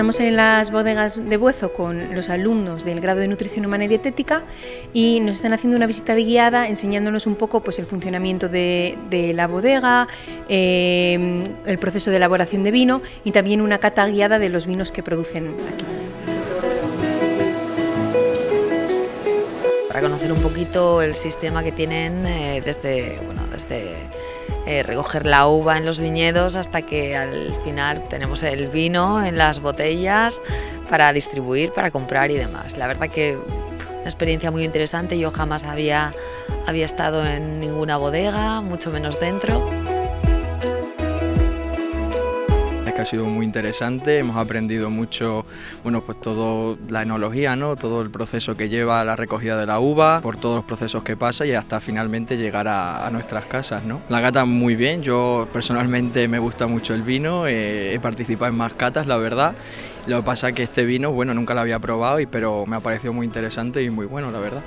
Estamos en las bodegas de Buezo con los alumnos del grado de Nutrición Humana y Dietética y nos están haciendo una visita de guiada enseñándonos un poco pues, el funcionamiento de, la bodega, eh, el proceso de elaboración de vino y también una cata guiada de los vinos que producen aquí. Para conocer un poquito el sistema que tienen eh, desde, bueno, desde eh, recoger la uva en los viñedos hasta que al final tenemos el vino en las botellas para distribuir, para comprar y demás. La verdad que una experiencia muy interesante, yo jamás había, había estado en ninguna bodega, mucho menos dentro. Ha sido muy interesante, hemos aprendido mucho, bueno, pues todo la enología, ¿no? Todo el proceso que lleva la recogida de la uva, por todos los procesos que pasa y hasta finalmente llegar a, nuestras casas, ¿no? La gata muy bien, yo personalmente me gusta mucho el vino, eh, he participado en más catas, la verdad. Lo que pasa que este vino, bueno, nunca lo había probado, y, pero me ha parecido muy interesante y muy bueno, la verdad.